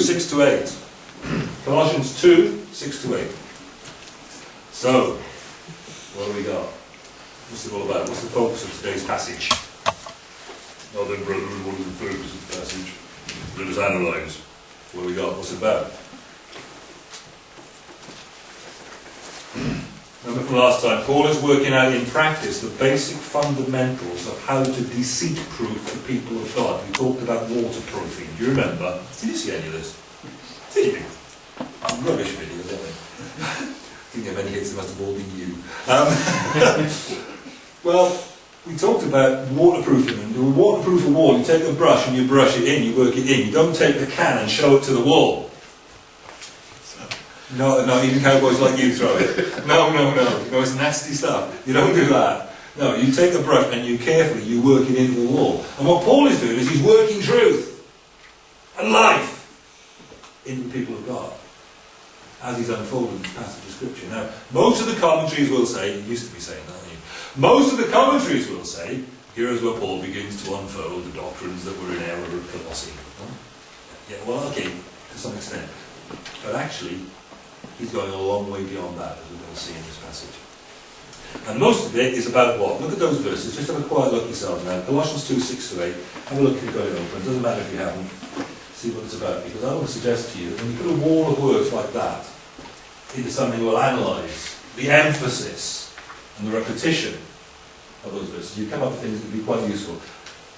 6 to 8. Colossians 2, 6 to 8. So, what do we got? What's it all about? What's the focus of today's passage? Now then, brethren, what is the focus of the passage? Let us analyse. What do we got? What's it about? Remember from last time, Paul is working out in practice the basic fundamentals of how to deceit-proof the people of God. We talked about waterproofing. Do you remember? Did you see any of this? Did you? Rubbish videos, aren't they? I think how many hits there must have all been you. Um, well, we talked about waterproofing. And to waterproof a wall, you take a brush and you brush it in, you work it in. You don't take the can and show it to the wall. No, no, even cowboys like you throw it. No, no, no. No, it's nasty stuff. You don't do that. No, you take a brush and you carefully, you work it into the wall. And what Paul is doing is he's working truth and life in the people of God as he's unfolding this passage of Scripture. Now, most of the commentaries will say, you used to be saying that, you? Most of the commentaries will say, here is where Paul begins to unfold the doctrines that were in error of Colossae. Yeah, well, okay, to some extent. But actually, he's going a long way beyond that, as we're going to see in this passage. And most of it is about what? Look at those verses. Just have a quiet look yourself now. Colossians 2, 6 to 8. Have a look if you've got it open. It doesn't matter if you haven't. See what it's about. Because I want to suggest to you when you put a wall of words like that into something we'll analyse, the emphasis and the repetition of those verses, you come up with things that would be quite useful.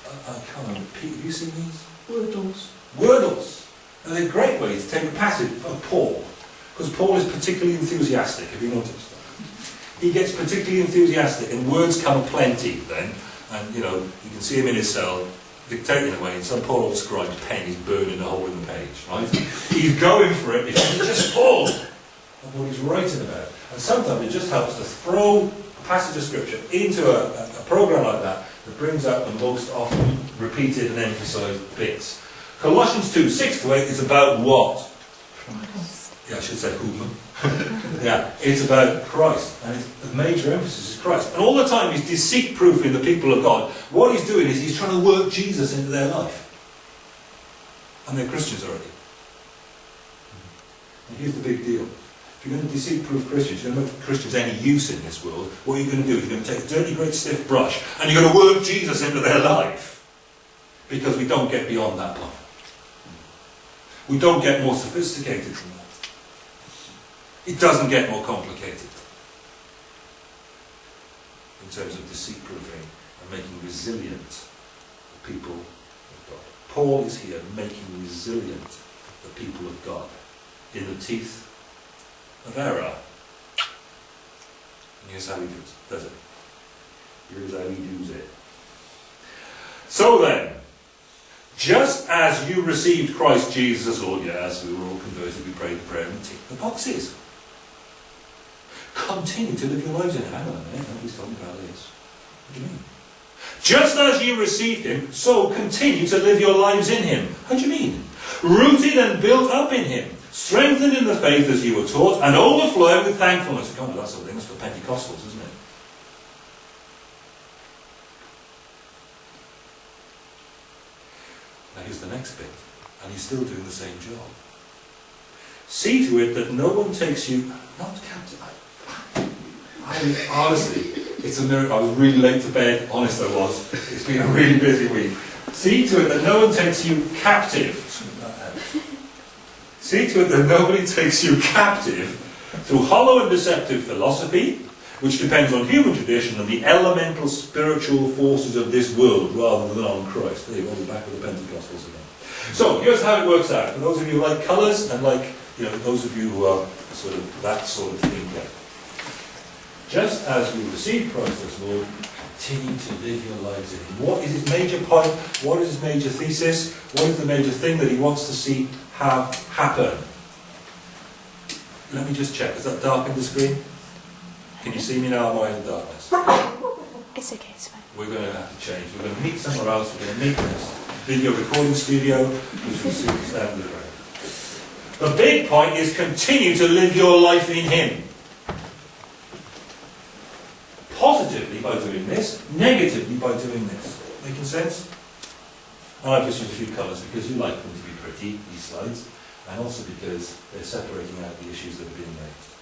I, I can't remember. Pete, have you seen these? Wordles. Wordles. And they're a great way to take a passage of Paul because Paul is particularly enthusiastic, have you noticed that? He gets particularly enthusiastic and words come aplenty then. And, you know, you can see him in his cell dictating away and some poor old scribe's pen is burning a hole in the page, right? he's going for it because he's just full of what he's writing about. And sometimes it just helps to throw a passage of scripture into a, a, a program like that that brings out the most often repeated and emphasized bits. Colossians 2, 6 to 8 is about what? I should say whom. yeah, it's about Christ, and the major emphasis is Christ. And all the time he's deceit-proofing the people of God. What he's doing is he's trying to work Jesus into their life. And they're Christians already. And here's the big deal. If you're going to deceit-proof Christians, you're going to make Christians any use in this world, what are you're going to do you're going to take a dirty, great, stiff brush, and you're going to work Jesus into their life. Because we don't get beyond that point. We don't get more sophisticated than that. It doesn't get more complicated in terms of deceit proofing and making resilient the people of God. Paul is here making resilient the people of God in the teeth of error. And here's how he does, does it. Here's how he does it. So then, just as you received Christ Jesus as Lord, yes, we were all converted, we prayed the prayer and ticked the boxes. Continue to live your lives in Him. Hang on minute, nobody's talking about this. What do you mean? Just as you received Him, so continue to live your lives in Him. How do you mean? Rooted and built up in Him, strengthened in the faith as you were taught, and overflowing with thankfulness. Come on, that sort of thing. That's for Pentecostals, isn't it? Now here's the next bit. And he's still doing the same job. See to it that no one takes you, not captive. I mean, honestly, it's a miracle. I was really late to bed, honest I was. It's been a really busy week. See to it that no one takes you captive. See to it that nobody takes you captive through hollow and deceptive philosophy, which depends on human tradition and the elemental spiritual forces of this world rather than on Christ. There you go, we're back with the Pentecostals again. So, here's how it works out. For those of you who like colours and like, you know, those of you who are sort of that sort of thinker. Just as we receive Christ as Lord, continue to live your lives in Him. What is his major point? What is his major thesis? What is the major thing that he wants to see have happen? Let me just check. Is that dark in the screen? Can you see me now? Am I in the darkness? It's okay, it's fine. We're going to have to change. We're going to meet somewhere else. We're going to meet in this video recording studio, which will soon stand the The big point is continue to live your life in Him. Positively by doing this, negatively by doing this. Making sense? And I've just used a few colours because you like them to be pretty, these slides. and also because they're separating out the issues that are being raised.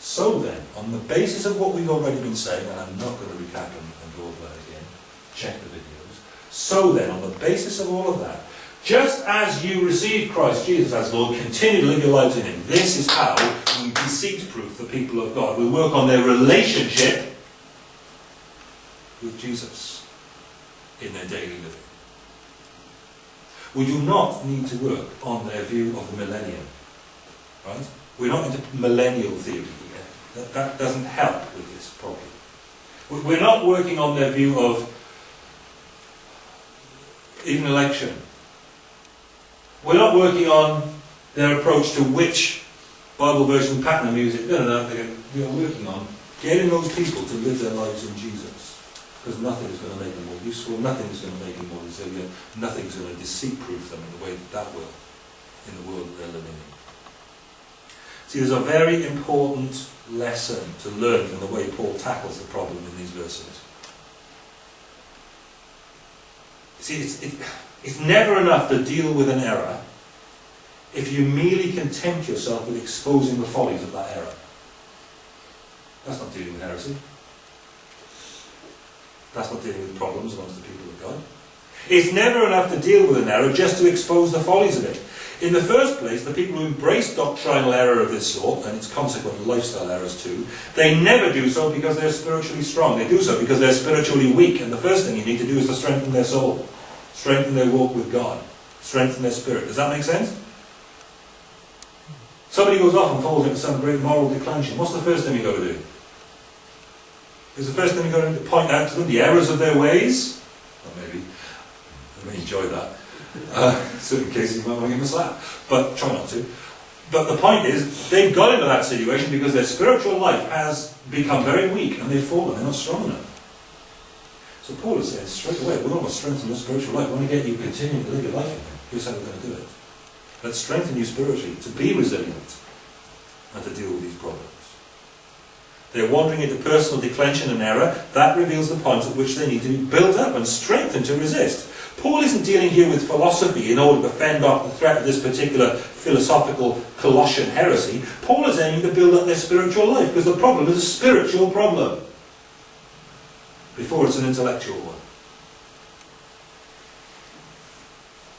So then, on the basis of what we've already been saying, and I'm not going to recap and, and go over that again, check the videos. So then, on the basis of all of that, just as you receive Christ Jesus as Lord, continue to live your lives in Him. This is how we deceit-proof the people of God. We work on their relationship with Jesus in their daily living. We do not need to work on their view of the millennium. Right? We're not into millennial theory. That, that doesn't help with this problem. We're not working on their view of even election. We're not working on their approach to which Bible version pattern of music. No, no, no. We are working on getting those people to live their lives in Jesus. Because nothing is going to make them more useful, nothing is going to make them more resilient, nothing is going to deceit-proof them in the way that that will, in the world that they're living in. See, there's a very important lesson to learn from the way Paul tackles the problem in these verses. See, it's, it, it's never enough to deal with an error if you merely content yourself with exposing the follies of that error. That's not dealing with heresy. That's not dealing with problems amongst the people of God. It's never enough to deal with an error just to expose the follies of it. In the first place, the people who embrace doctrinal error of this sort, and its consequent lifestyle errors too, they never do so because they're spiritually strong. They do so because they're spiritually weak, and the first thing you need to do is to strengthen their soul, strengthen their walk with God, strengthen their spirit. Does that make sense? Somebody goes off and falls into some great moral declension. What's the first thing you've got to do? Is the first thing you've got to point out to them the errors of their ways? Or maybe. I may enjoy that. Uh, in certain cases, you might want to give them a slap. But try not to. But the point is, they've got into that situation because their spiritual life has become very weak and they've fallen. They're not strong enough. So Paul is saying straight away, we want to strengthen your spiritual life. We want to get you continuing to live your life. Here's how we're going to do it. Let's strengthen you spiritually to be resilient and to deal with these problems. They're wandering into personal declension and error. That reveals the point at which they need to be built up and strengthened to resist. Paul isn't dealing here with philosophy in order to fend off the threat of this particular philosophical Colossian heresy. Paul is aiming to build up their spiritual life because the problem is a spiritual problem before it's an intellectual one.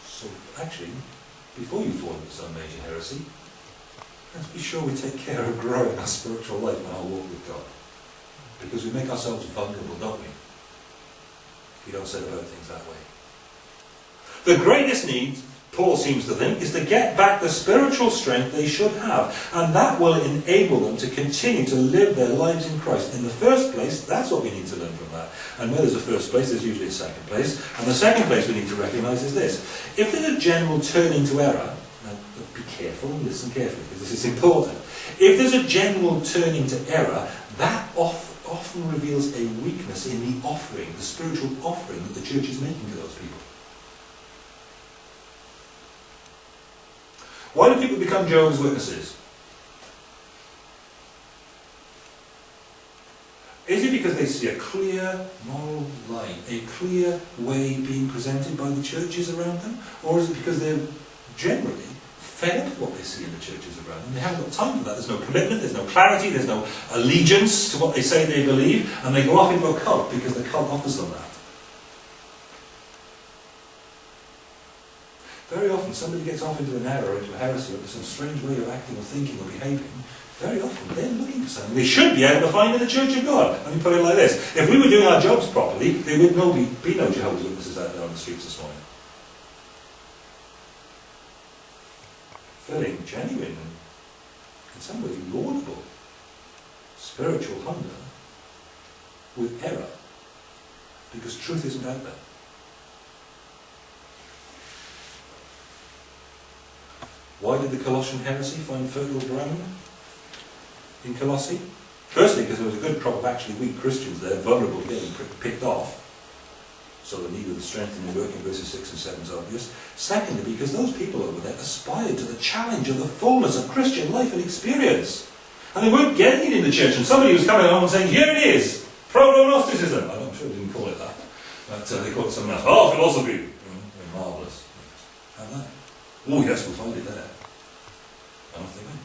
So, actually, before you fall into some major heresy, let's be sure we take care of growing our spiritual life and our walk with God. Because we make ourselves vulnerable, don't we? If we don't set about things that way. The greatest need, Paul seems to think, is to get back the spiritual strength they should have. And that will enable them to continue to live their lives in Christ. In the first place, that's what we need to learn from that. And where there's a first place, there's usually a second place. And the second place we need to recognise is this. If there's a general turning to error, now be careful and listen carefully because this is important. If there's a general turning to error, that off, often reveals a weakness in the offering, the spiritual offering that the church is making to those people. Why do people become Jehovah's Witnesses? Is it because they see a clear moral line, a clear way being presented by the churches around them? Or is it because they're generally fed up with what they see in the churches around them? They haven't got time for that. There's no commitment, there's no clarity, there's no allegiance to what they say they believe, and they go off into a cult because the cult offers them that. Very often somebody gets off into an error, into a heresy, or some strange way of acting or thinking or behaving. Very often they're looking for something they should be able to find in the Church of God. Let me put it like this. If we were doing our jobs properly, there would no be, be no Jehovah's Witnesses out there on the streets this morning. Filling genuine and in some ways laudable spiritual hunger with error because truth isn't out there. Why did the Colossian heresy find fertile ground in Colossae? Firstly, because there was a good crop of actually weak Christians there, vulnerable to getting picked off. So the need of the strengthening work in verses 6 and 7 is obvious. Secondly, because those people over there aspired to the challenge of the fullness of Christian life and experience. And they weren't getting it in the church. And somebody was coming along and saying, here it is, proto-Gnosticism. I'm sure they didn't call it that. But uh, they called it something else. Oh, philosophy. Mm, marvellous. Have that. Oh yes, we'll find it there. And off they went.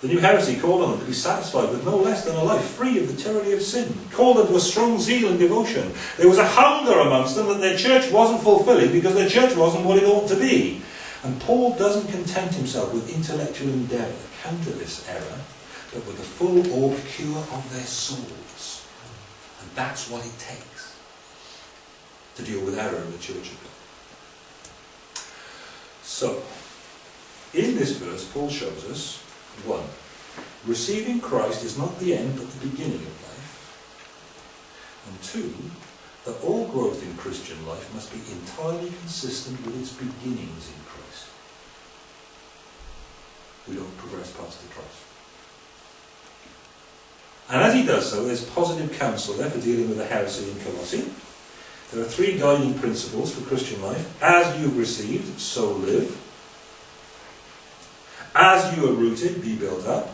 The new heresy called on them to be satisfied with no less than a life free of the tyranny of sin, called them to a strong zeal and devotion. There was a hunger amongst them that their church wasn't fulfilling because their church wasn't what it ought to be. And Paul doesn't content himself with intellectual endeavour to counter this error, but with the full orb cure of their souls. And that's what it takes to deal with error in the church of God. So, in this verse, Paul shows us one, receiving Christ is not the end but the beginning of life. And two, that all growth in Christian life must be entirely consistent with its beginnings in Christ. We don't progress past the cross. And as he does so, there's positive counsel there for dealing with the heresy in Colossae. There are three guiding principles for Christian life. As you've received, so live. As you are rooted, be built up.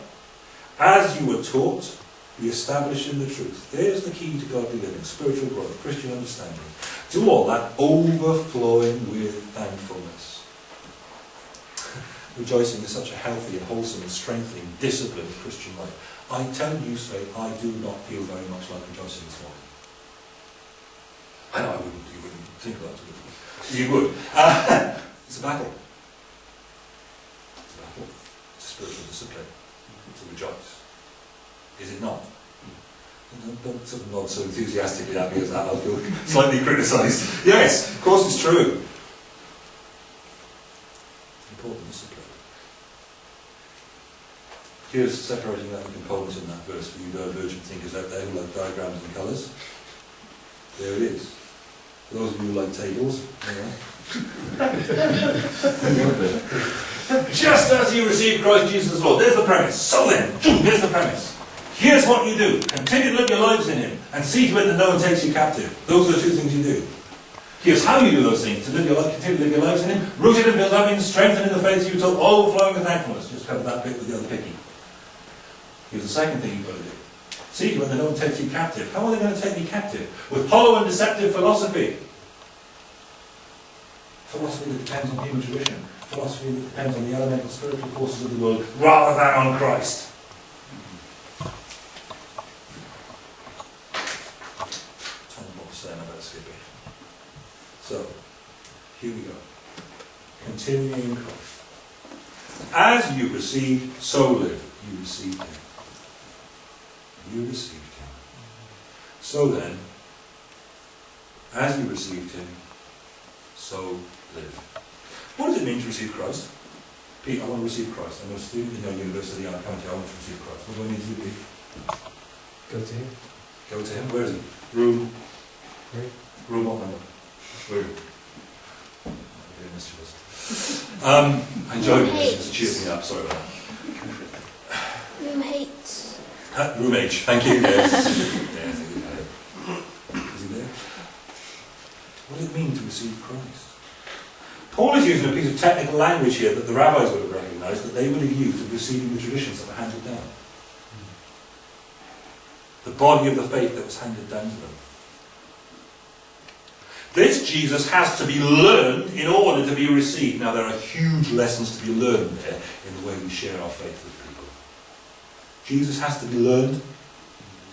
As you were taught, be established in the truth. There's the key to godly living, spiritual growth, Christian understanding. Do all that overflowing with thankfulness. Rejoicing is such a healthy and wholesome and strengthening discipline of Christian life. I tell you straight, I do not feel very much like rejoicing this morning. I know I wouldn't, you wouldn't think that, would you? You would. Uh, it's a battle. It's a battle. It's a spiritual discipline to rejoice. Is it not? Don't, don't sort of nod so enthusiastically at me as that, I'll feel slightly criticised. Yes, of course it's true. Important discipline. Here's separating out the components in that verse for you divergent thinkers out there who like diagrams and colours. There it is. For those of you who like tables, Just as you received Christ Jesus as Lord. There's the premise. So then, here's the premise. Here's what you do. Continue to live your lives in Him and see to it that no one takes you captive. Those are the two things you do. Here's how you do those things. To live your life, continue to live your lives in Him, rooted and built up in strength in the faith you told, overflowing with thankfulness. Just cover that bit with the other picky. Here's the second thing you've got to do. See that no one takes you captive. How are they going to take me captive? With hollow and deceptive philosophy. Philosophy that depends on human tradition. Philosophy that depends on the elemental spiritual forces of the world rather than on Christ. So, here we go. Continuing Christ. As you receive, so live. You receive him. You received him. So then, as you received him, so live. What does it mean to receive Christ? Pete, I want to receive Christ. I'm a student in your university, I'm coming to I want to receive Christ. What do I need to do, Pete? Go to him. Go to him. Where is he? Room. Three. Room what number? Room. Very mischievous. Um, I enjoyed it. It cheers me up. Sorry about that. Room H. Thank you. Yes. yeah, I think we had it. Is he there? What does it mean to receive Christ? Paul is using a piece of technical language here that the rabbis would have recognised that they would have used in receiving the traditions that were handed down. The body of the faith that was handed down to them. This Jesus has to be learned in order to be received. Now, there are huge lessons to be learned there in the way we share our faith with. Jesus has to be learned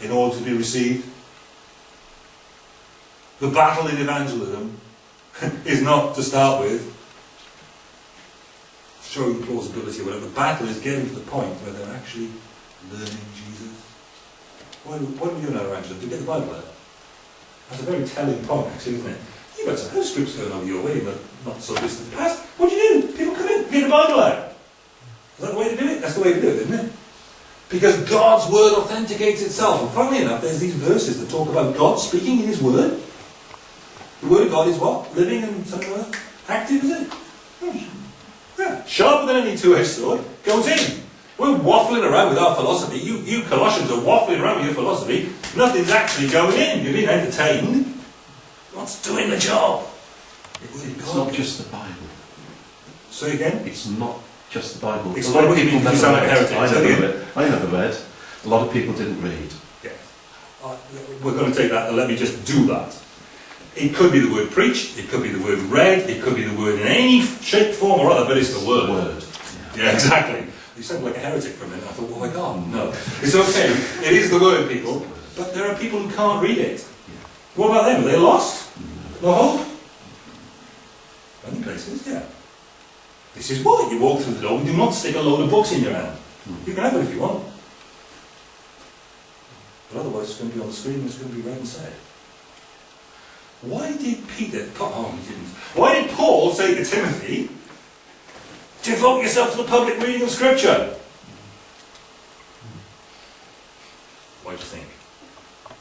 in order to be received. The battle in evangelism is not to start with showing plausibility or whatever. The battle is getting to the point where they're actually learning Jesus. What, what do in our evangelism? Do we get the Bible out? That's a very telling point, actually, isn't it? You've got some house groups going over your way the not so distant past. What do you do? People come in, get the Bible out. Is that the way to do it? That's the way to do it, isn't it? Because God's word authenticates itself. And funnily enough, there's these verses that talk about God speaking in his word. The word of God is what? Living and like? Active, is it? Yeah. Sharper than any two-edged sword. Goes in. We're waffling around with our philosophy. You, you Colossians are waffling around with your philosophy. Nothing's actually going in. You're being entertained. What's doing the job? It's not just the Bible. Say again? It's not just the Bible. Explain a lot of people never sound like read. I never read. I never read. A lot of people didn't read. Yeah. Uh, we're going to take that and let me just do that. It could be the word preached, it could be the word read, it could be the word in any shape, form or other, but it's the word. Word. Yeah, exactly. You sound like a heretic for a minute. I thought, oh my God, no. It's okay. It is the word, people. But there are people who can't read it. What about them? Are they lost? No hope? Many places, yeah. This is why you walk through the door. We do not stick a load of books in your hand. Hmm. You can have it if you want. But otherwise, it's going to be on the screen and it's going to be and said. Why did Peter, oh, he didn't. Why did Paul say to Timothy, devote yourself to the public reading of Scripture? Why do you think?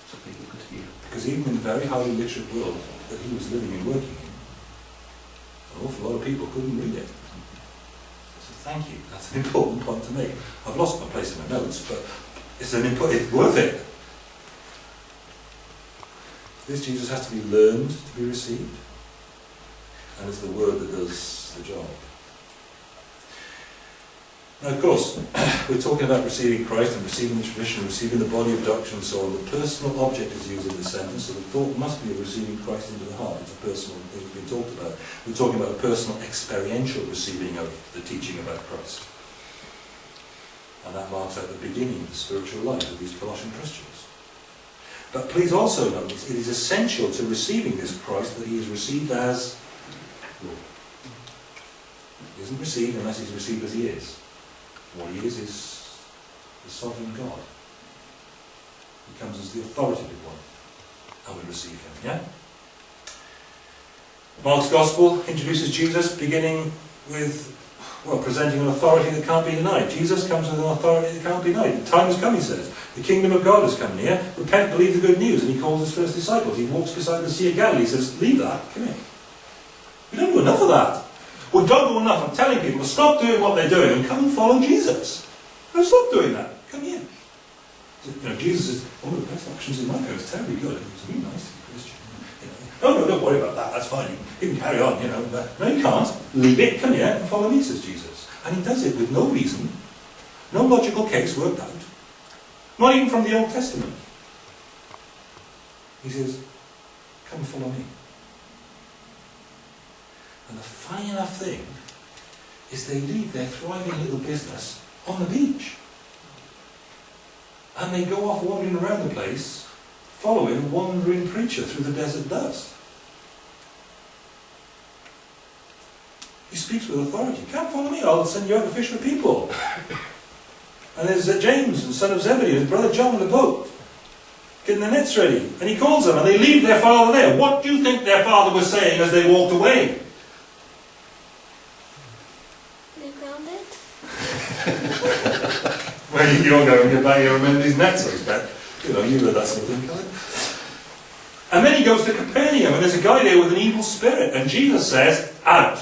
So people could hear. Because even in the very highly literate world that he was living and working in, an awful lot of people couldn't read it. Thank you. That's an important point to make. I've lost my place in my notes, but it's an impo- it's worth it. This Jesus has to be learned to be received. And it's the word that does the job. Now, of course, we're talking about receiving Christ and receiving the tradition, receiving the body of doctrine and so on. The personal object is used in the sentence, so the thought must be of receiving Christ into the heart. It's a personal thing that's been talked about. We're talking about a personal experiential receiving of the teaching about Christ. And that marks out the beginning of the spiritual life of these Colossian Christians. But please also notice, it is essential to receiving this Christ that he is received as Lord. He isn't received unless he's received as he is. What he is is the sovereign God. He comes as the authoritative one, and we receive him. Yeah? Mark's Gospel introduces Jesus beginning with, well, presenting an authority that can't be denied. Jesus comes with an authority that can't be denied. The time has come, he says. The kingdom of God has come near. Repent, believe the good news. And he calls his first disciples. He walks beside the Sea of Galilee. He says, leave that, come here. We don't do enough of that. We don't do enough of telling people to stop doing what they're doing and come and follow Jesus. No, stop doing that. Come here. You know, Jesus is one of the best options in life. It's terribly good. It's really nice to be Christian. You know, no, no, don't worry about that. That's fine. You can carry on. You know, but no, you can't. Leave it. Come here and follow me, says Jesus. And he does it with no reason, no logical case worked out, not even from the Old Testament. He says, "Come follow me." And the funny enough thing is they leave their thriving little business on the beach. And they go off wandering around the place, following a wandering preacher through the desert dust. He speaks with authority. Come follow me, I'll send you out to fish for people. And there's James, the son of Zebedee, his brother John in the boat, getting their nets ready. And he calls them, and they leave their father there. What do you think their father was saying as they walked away? They're grounded. You- you're going buy your remember these nets, I expect. You know, you heard that sort of thing, can't you? And then he goes to Capernaum, and there's a guy there with an evil spirit, and Jesus says, out.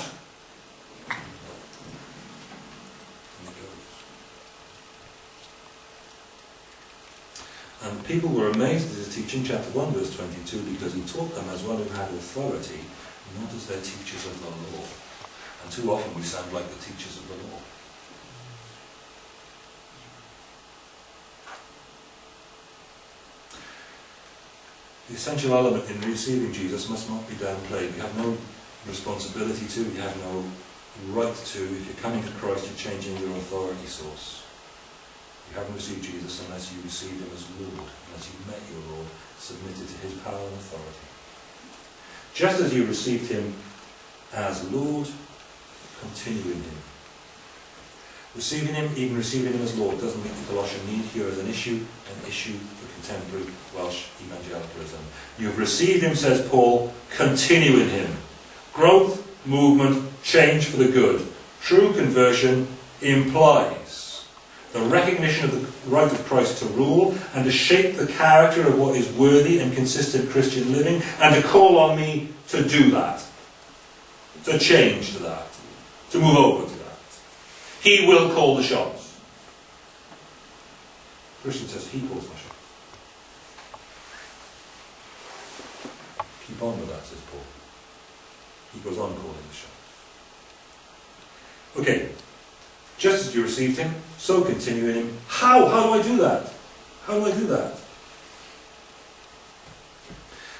And people were amazed at his teaching, chapter 1, verse 22, because he taught them as one who had authority, not as their teachers of the law. And too often we sound like the teachers of the law. The essential element in receiving Jesus must not be downplayed. We have no responsibility to, we have no right to. If you're coming to Christ, you're changing your authority source. You haven't received Jesus unless you received him as Lord, unless you met your Lord, submitted to his power and authority. Just as you received him as Lord, continue in him. Receiving him, even receiving him as Lord, doesn't make the Colossian need here as an issue, an issue for contemporary Welsh evangelicalism. You've received him, says Paul, continue in him. Growth, movement, change for the good. True conversion implies the recognition of the right of Christ to rule and to shape the character of what is worthy and consistent Christian living and to call on me to do that, to change to that, to move over. He will call the shots. Christian says he calls my shots. Keep on with that, says Paul. He goes on calling the shots. Okay, just as you received him, so continue in him. How? How do I do that? How do I do that?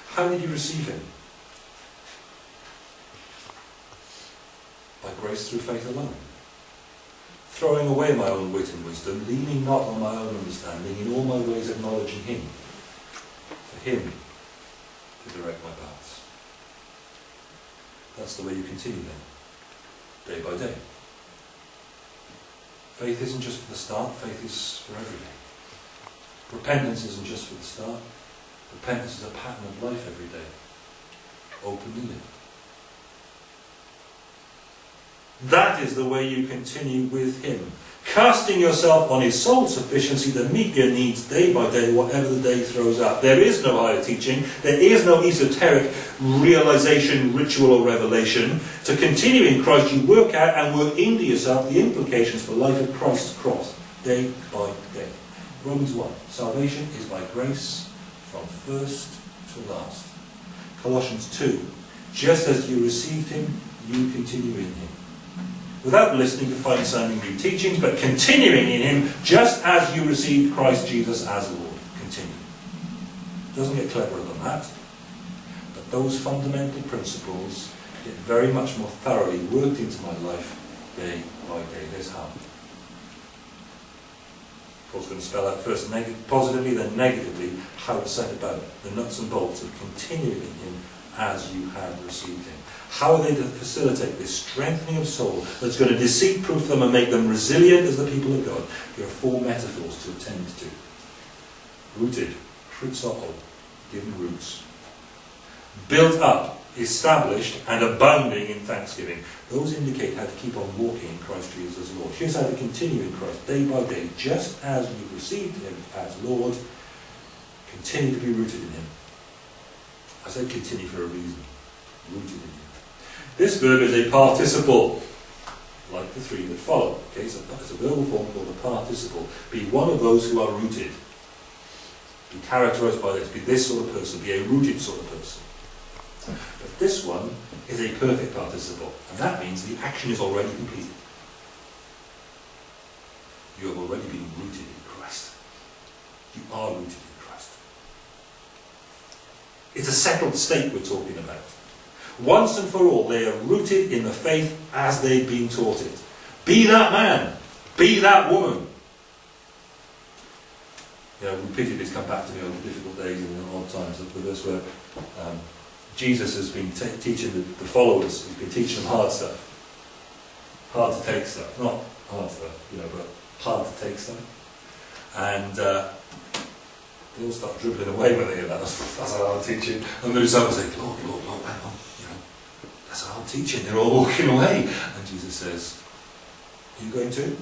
How did you receive him? By grace through faith alone. Throwing away my own wit and wisdom, leaning not on my own understanding, in all my ways acknowledging Him. For Him to direct my paths. That's the way you continue then, day by day. Faith isn't just for the start, faith is for every day. Repentance isn't just for the start, repentance is a pattern of life every day. Openly live. That is the way you continue with Him. Casting yourself on His sole sufficiency meet your needs day by day, whatever the day throws up. There is no higher teaching, there is no esoteric realization, ritual, or revelation. To continue in Christ, you work out and work into yourself the implications for life at Christ's cross, day by day. Romans 1 Salvation is by grace from first to last. Colossians 2 Just as you received Him, you continue in Him without listening to fine sounding new teachings, but continuing in Him just as you received Christ Jesus as Lord. Continue. Doesn't get cleverer than that. But those fundamental principles get very much more thoroughly worked into my life day by day. There's how. Paul's going to spell out first positively, then negatively, how to set about the nuts and bolts of continuing in Him as you have received Him. How are they to facilitate this strengthening of soul that's going to deceit-proof them and make them resilient as the people of God? There are four metaphors to attend to. Rooted, krutzao, given roots. Built up, established, and abounding in thanksgiving. Those indicate how to keep on walking in Christ Jesus as Lord. Here's how to continue in Christ day by day, just as you received Him as Lord. Continue to be rooted in Him. I said continue for a reason. Rooted in Him. This verb is a participle, like the three that follow. Okay, so it's a verbal form called a participle. Be one of those who are rooted. Be characterized by this. Be this sort of person. Be a rooted sort of person. But this one is a perfect participle, and that means the action is already completed. You have already been rooted in Christ. You are rooted in Christ. It's a settled state we're talking about. Once and for all, they are rooted in the faith as they've been taught it. Be that man. Be that woman. You know, repeatedly it's come back to me on the difficult days and in odd times, the verse where um, Jesus has been teaching the, the followers, he's been teaching them hard stuff. Hard to take stuff. Not hard stuff, you know, but hard to take stuff. And uh, they all start dribbling away when they hear that. That's, that's a hard teaching. And the disciples say, Lord, Lord, Lord, that's hard teaching. They're all walking away. And Jesus says, Are you going to? And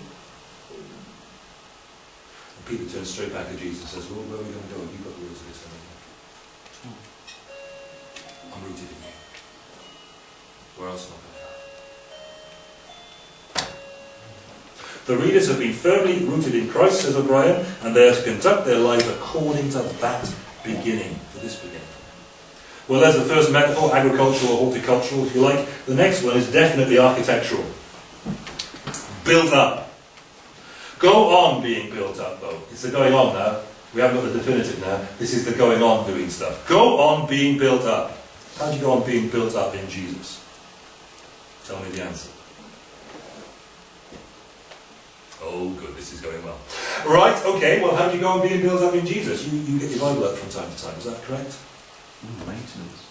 Peter turns straight back to Jesus and says, Well, where are we going to go? You've got the words of this, haven't you? I'm rooted in you. Where else am I going to go? The readers have been firmly rooted in Christ, says O'Brien, and they are to conduct their lives according to that beginning, to this beginning. Well, there's the first metaphor, agricultural or horticultural, if you like. The next one is definitely architectural. Built up. Go on being built up, though. It's the going on now. We haven't got the definitive now. This is the going on doing stuff. Go on being built up. How do you go on being built up in Jesus? Tell me the answer. Oh, good, this is going well. Right, okay, well, how do you go on being built up in Jesus? You, you get your Bible out from time to time, is that correct? Mm, maintenance.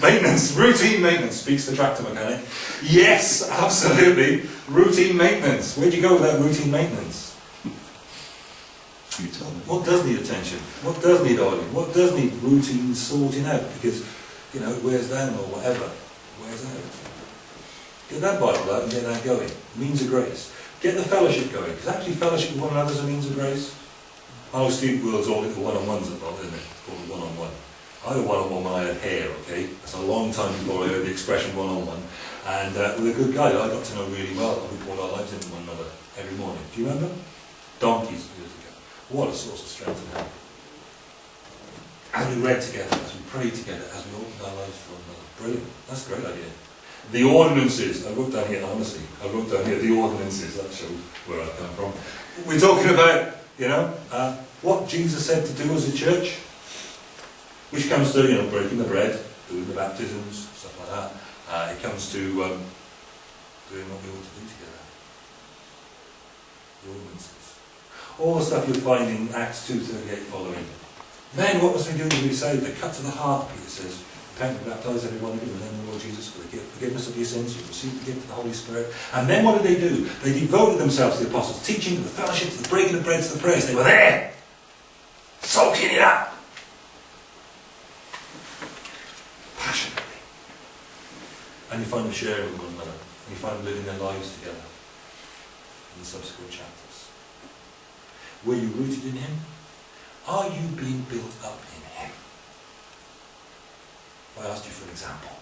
Maintenance, routine maintenance, speaks the tractor mechanic. Yes, absolutely, routine maintenance. Where'd you go with that routine maintenance? You tell me. What does need attention? What does need oiling? What does need routine sorting out? Because, you know, it wears down or whatever. Wears out. Get that Bible out and get that going. Means of grace. Get the fellowship going, because actually fellowship with one another is a means of grace. Know Steve World's all into one-on-ones at the moment, isn't it? It's called a one-on-one. I had a one-on-one when I had hair, okay? That's a long time before I heard the expression one-on-one. And uh, with a good guy that I got to know really well, and we poured our lives into one another every morning. Do you remember? Donkeys years ago. What a source of strength and help. As we read together, as we prayed together, as we opened our lives for one another. Brilliant. That's a great idea. The ordinances, I wrote down here, honestly, I wrote down here the ordinances, that shows where I come from. We're talking about, you know, uh, what Jesus said to do as a church, which comes to, you know, breaking the bread, doing the baptisms, stuff like that. Uh, it comes to um, doing what we ought to do together. The ordinances. All the stuff you'll find in Acts 2.38 following. Men, what must we do to be saved? They cut to the heart, Peter says. Repent and baptize everyone in the name of the Lord Jesus for the forgiveness of your sins. You receive the gift of the Holy Spirit. And then what did they do? They devoted themselves to the apostles' teaching, to the fellowship, to the breaking of bread, to the prayers. They were there, soaking it up. And you find them sharing with one another. And you find them living their lives together in the subsequent chapters. Were you rooted in Him? Are you being built up in Him? If I asked you for an example,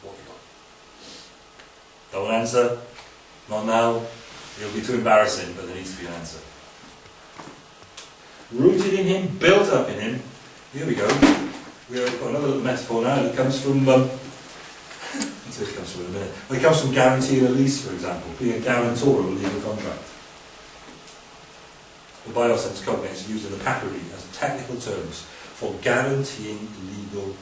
what have you got? Don't answer. Not now. It'll be too embarrassing, but there needs to be an answer. Rooted in Him, built up in Him. Here we go. We've got another little metaphor now. that comes from. Um, Comes from in a minute. It comes from guaranteeing a lease, for example, being a guarantor of a legal contract. The biosense covenant is used in the papyri as technical terms for guaranteeing legal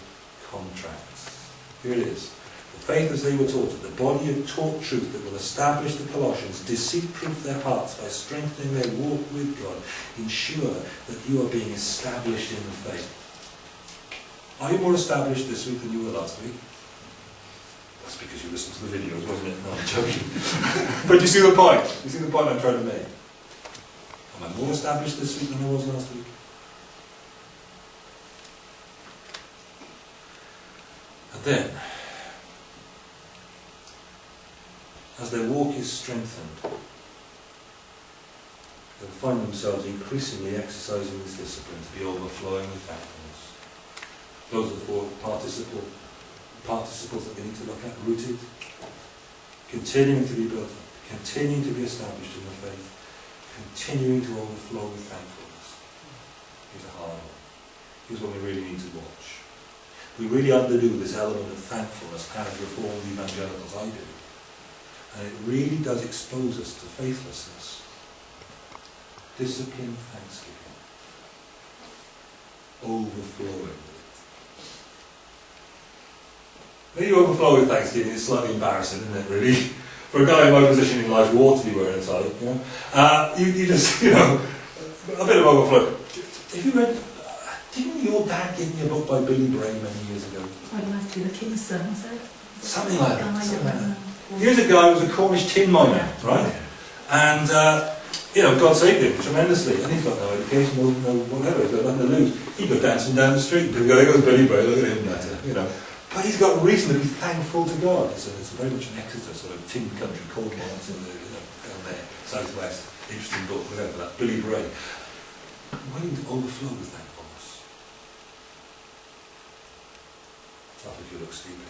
contracts. Here it is. The faith as they were taught it, the body of taught truth that will establish the Colossians, deceit-proof their hearts by strengthening their walk with God, ensure that you are being established in the faith. Are you more established this week than you were last week? That's because you listened to the videos, wasn't it? No, I'm joking. but you see the point. You see the point I'm trying to make. Am I more established this week than I was last week? And then, as their walk is strengthened, they'll find themselves increasingly exercising this discipline to be overflowing with thankfulness. Those are the four participle, participles that we need to look at. Rooted, continuing to be built up, continuing to be established in the faith, continuing to overflow with thankfulness. Here's a hard one. Here's what we really need to watch. We really underdo this element of thankfulness as Reformed evangelicals, I do. And it really does expose us to faithlessness. Disciplined thanksgiving. Overflowing. When you overflow with thanksgiving, it's slightly embarrassing, isn't it, really? For a guy in my position in life, you ought to be wearing a tie, you know. Uh, you, you just, you know, a bit of overflow. Have you read, uh, didn't your dad give me a book by Billy Bray many years ago? I'd like to be the king's son, is it? Something like that, Guy, something like that. uh, Here's a guy who was a Cornish tin miner, right? And, uh, you know, God saved him tremendously. And he's got no education, no, no whatever, he's got nothing to lose. He go dancing down the street, go, there goes Billy Bray, look at him, you know. But he's got reason to be thankful to God. It's, a, it's very much an Exeter sort of tin country, Cornwall, it's in the, down there, southwest. Interesting book, whatever that, Billy Bray. Willing to overflow with thankfulness. Not if you look stupid.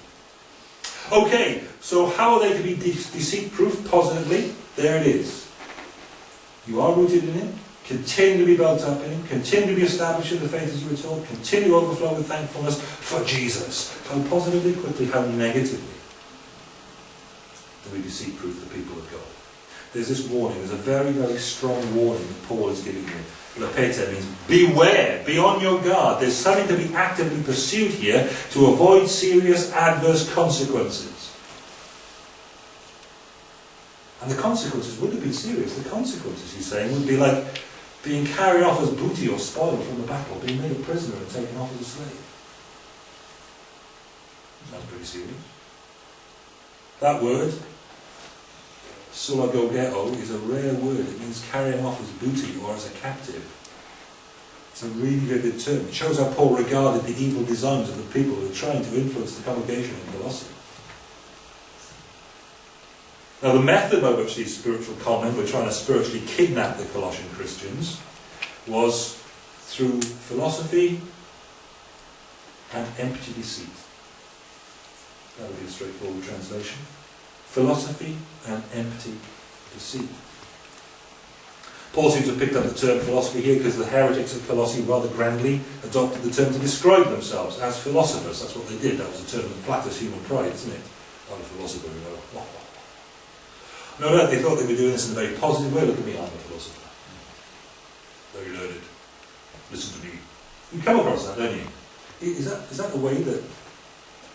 Okay, so how are they to be de- deceit-proof positively? There it is. You are rooted in Him, continue to be built up in continue to be established in the faith as you were taught, continue to overflow with thankfulness for Jesus. How positively, quickly, how negatively do we deceit-proof of the people of God? There's this warning, there's a very, very strong warning that Paul is giving you. Blepete means beware, be on your guard. There's something to be actively pursued here to avoid serious adverse consequences. And the consequences would have been serious. The consequences, he's saying, would be like being carried off as booty or spoil from the battle, being made a prisoner and taken off as a slave. Sounds pretty serious. That word, sulagogeto, is a rare word. It means carrying off as booty or as a captive. It's a really vivid term. It shows how Paul regarded the evil designs of the people who were trying to influence the congregation in Colossae. Now, the method by which these spiritual conmen were trying to spiritually kidnap the Colossian Christians was through philosophy and empty deceit. That would be a straightforward translation. Philosophy and empty deceit. Paul seems to have picked up the term philosophy here because the heretics of Colossae rather grandly adopted the term to describe themselves as philosophers. That's what they did. That was a term that flatters human pride, isn't it? I'm a philosopher, you know. No, doubt they thought they were doing this in a very positive way. Look at me, I'm a philosopher. Very learned. Listen to me. You come across that, don't you? Is that, is that the way that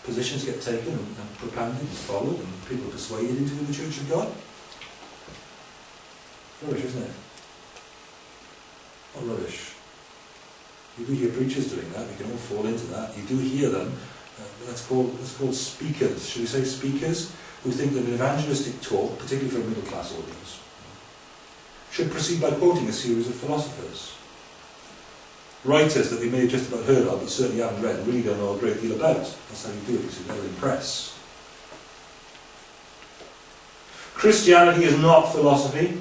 positions get taken and, and propounded and followed and people are persuaded into the Church of God. Rubbish, isn't it? What rubbish? You do hear preachers doing that, we can all fall into that. You do hear them, uh, that's, called, that's called speakers, should we say speakers, who think that an evangelistic talk, particularly for a middle class audience, should proceed by quoting a series of philosophers. Writers that we may have just about heard of, but certainly haven't read, really don't know a great deal about. That's how you do it, because they'll impress. Christianity is not philosophy.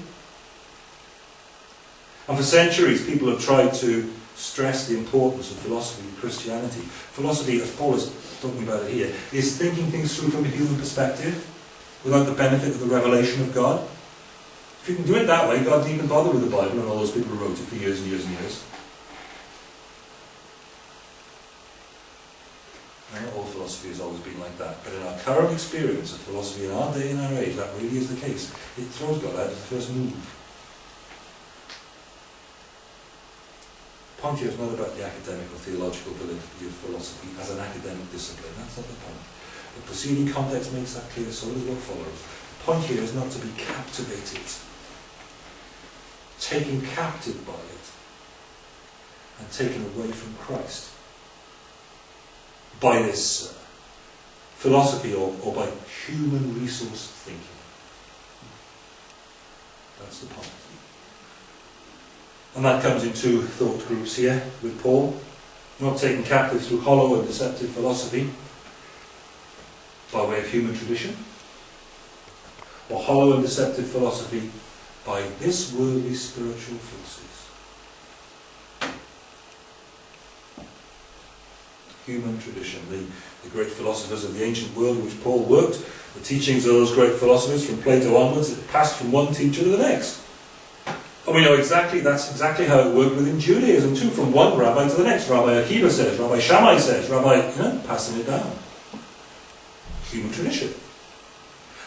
And for centuries, people have tried to stress the importance of philosophy in Christianity. Philosophy, as Paul is talking about it here, is thinking things through from a human perspective, without the benefit of the revelation of God. If you can do it that way, God didn't even bother with the Bible and all those people who wrote it for years and years and years. Not all philosophy has always been like that, but in our current experience of philosophy in our day and our age, that really is the case. It throws God out of the first move. Here is not about the academic or theological validity of philosophy as an academic discipline. That's not the point. The preceding context makes that clear, so does what follows. Point here is not to be captivated, taken captive by it, and taken away from Christ by this uh, philosophy or, or by human resource thinking. That's the point. And that comes in two thought groups here with Paul. Not taken captive through hollow and deceptive philosophy by way of human tradition, or hollow and deceptive philosophy by this worldly spiritual forces. Human tradition, the, the great philosophers of the ancient world in which Paul worked, the teachings of those great philosophers from Plato onwards, it passed from one teacher to the next. And we know exactly, that's exactly how it worked within Judaism too, from one rabbi to the next. Rabbi Akiva says, Rabbi Shammai says, Rabbi, you know, passing it down. Human tradition.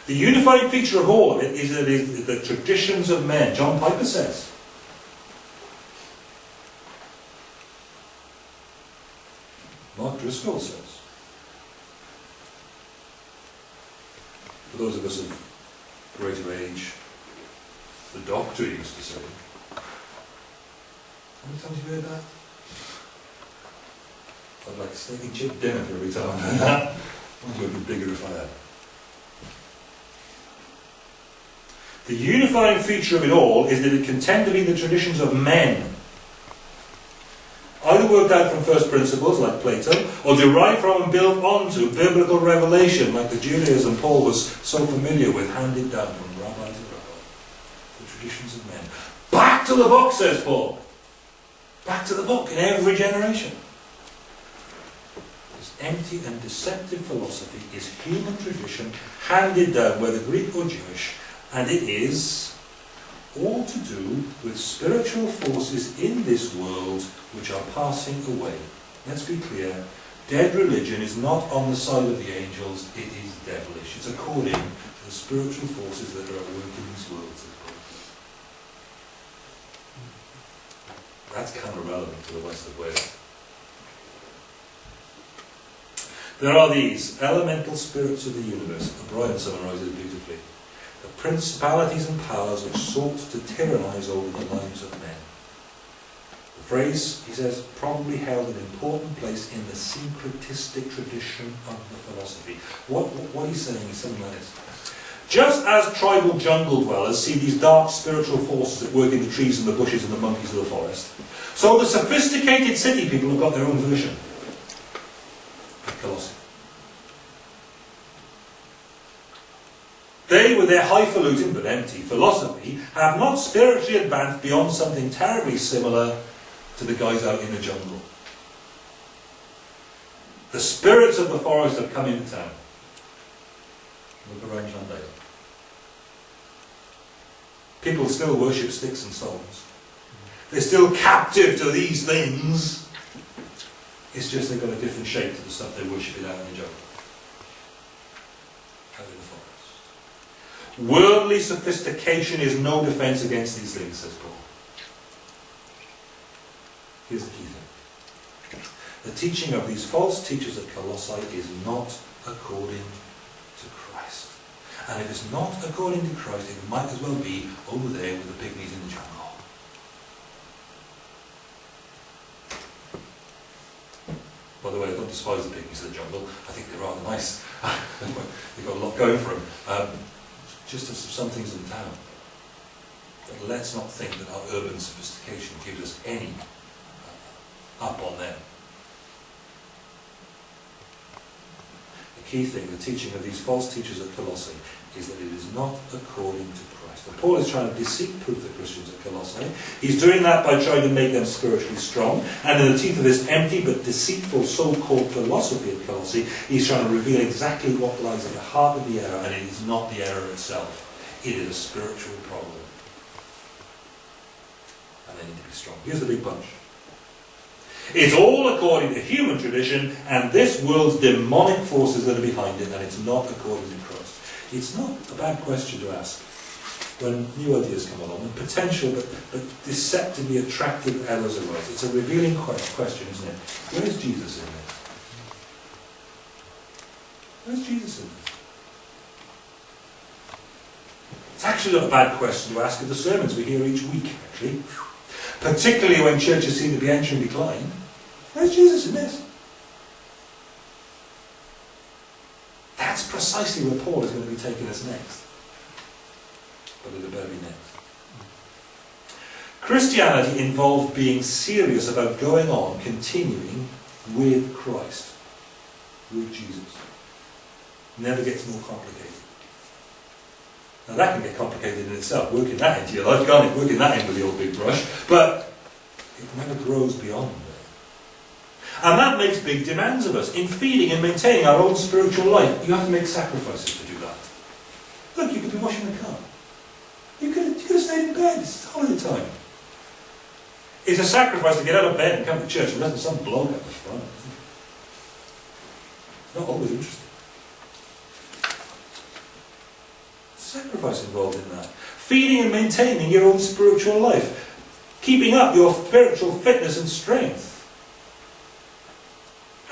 The unifying feature of all of it is that it is the traditions of men. John Piper says. Mark Driscoll says. For those of us of greater age, the doctor used to say. How many times have you heard that? I'd like a steak and chip dinner every time I heard that. Would be bigger if I had. The unifying feature of it all is that it can tend to be the traditions of men. Either worked out from first principles, like Plato, or derived from and built onto biblical revelation, like the Judaism Paul was so familiar with, handed down from rabbi to rabbi. The traditions of men. Back to the book, says Paul. Back to the book in every generation. This empty and deceptive philosophy is human tradition handed down, whether Greek or Jewish, and it is all to do with spiritual forces in this world which are passing away. Let's be clear. Dead religion is not on the side of the angels, it is devilish. It's according to the spiritual forces that are at work in this world. That's kind of relevant to the west of Wales. There are these elemental spirits of the universe, and Brian summarises beautifully. The principalities and powers which sought to tyrannize over the lives of men. The phrase, he says, probably held an important place in the syncretistic tradition of the philosophy. What, what, what he's saying is something like this. Just as tribal jungle dwellers see these dark spiritual forces at work in the trees and the bushes and the monkeys of the forest, so the sophisticated city people have got their own version. Colossae. They, with their highfalutin but empty philosophy, have not spiritually advanced beyond something terribly similar to the guys out in the jungle. The spirits of the forest have come into town. Look around Llandale. People still worship sticks and stones. They're still captive to these things. It's just they've got a different shape to the stuff they worship out in the jungle. Out in the forest. Worldly sophistication is no defense against these things, says Paul. Here's the key thing. The teaching of these false teachers at Colossae is not according. And if it's not according to Christ, it might as well be over there with the pygmies in the jungle. By the way, I don't despise the pygmies of the jungle. I think they're rather nice. They've got a lot going for them. Um, just as some things in town. But let's not think that our urban sophistication gives us any uh, up on them. Key thing, the teaching of these false teachers at Colossae, is that it is not according to Christ. And Paul is trying to deceit-proof the Christians at Colossae. He's doing that by trying to make them spiritually strong. And in the teeth of this empty but deceitful so-called philosophy at Colossae, he's trying to reveal exactly what lies at the heart of the error, and it is not the error itself. It is a spiritual problem. And they need to be strong. Here's the big bunch. It's all according to human tradition and this world's demonic forces that are behind it, and it's not according to Christ. It's not a bad question to ask when new ideas come along, and potential but, but deceptively attractive errors arise. It's a revealing question, isn't it? Where's Jesus in this? Where's Jesus in this? It's actually not a bad question to ask of the sermons we hear each week, actually. Particularly when churches seem to be entering decline. Where's Jesus in this? That's precisely where Paul is going to be taking us next. But it better be next. Christianity involved being serious about going on, continuing with Christ, with Jesus. Never gets more complicated. Now that can get complicated in itself, working that into your life, can't it? Working that into the old big brush. But it never grows beyond that. And that makes big demands of us. In feeding and maintaining our own spiritual life, you have to make sacrifices to do that. Look, you could be washing the car. You could, you could have stayed in bed. It's holiday time. It's a sacrifice to get out of bed and come to church unless there's some bloke at the front. It's not always interesting. Sacrifice involved in that. Feeding and maintaining your own spiritual life. Keeping up your spiritual fitness and strength.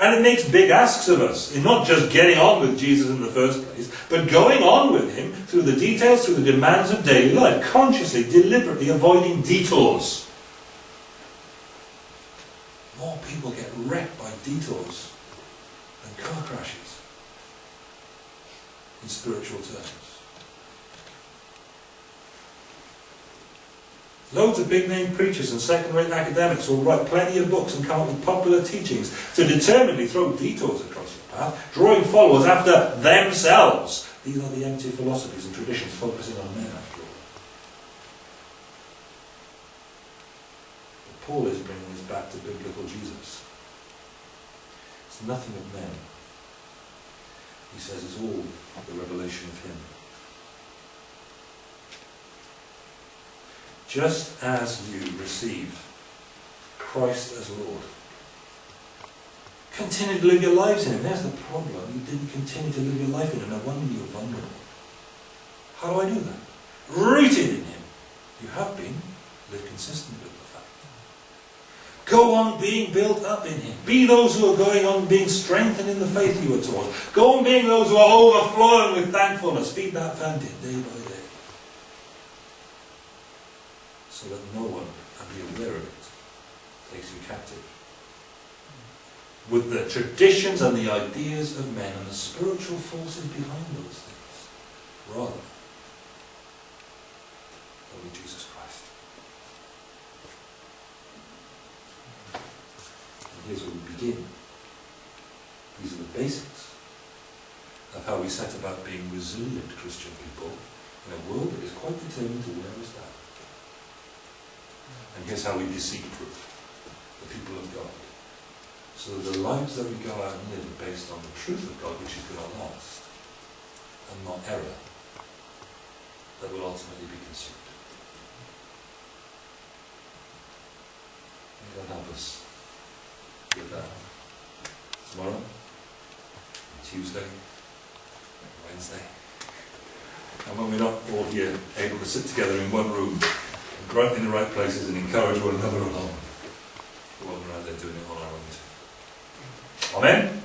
And it makes big asks of us in not just getting on with Jesus in the first place, but going on with him through the details, through the demands of daily life, consciously, deliberately avoiding detours. More people get wrecked by detours than car crashes in spiritual terms. Loads of big name preachers and second rate academics will write plenty of books and come up with popular teachings to determinedly throw detours across your path, drawing followers after themselves. These are the empty philosophies and traditions focusing on men, after all. But Paul is bringing us back to biblical Jesus. It's nothing of men. He says it's all the revelation of him. Just as you received Christ as Lord. Continue to live your lives in Him. There's the problem. You didn't continue to live your life in Him. No wonder you're vulnerable. How do I do that? Rooted in Him. You have been. Live consistent with the fact. Go on being built up in Him. Be those who are going on being strengthened in the faith you were taught. Go on being those who are overflowing with thankfulness. Feed that fountain day by day so that no one, and be aware of it, takes you captive. With the traditions and the ideas of men and the spiritual forces behind those things, rather than Jesus Christ. And here's where we begin. These are the basics of how we set about being resilient Christian people in a world that is quite determined to wear us down. And here's how we deceive-proof the people of God. So the lives that we go out and live are based on the truth of God, which is going to last, and not error that will ultimately be consumed. May God help us with that. Tomorrow, Tuesday, Wednesday. And when we're not all here able to sit together in one room, right in the right places and encourage one another along. Rather than out there doing it on our own. Amen?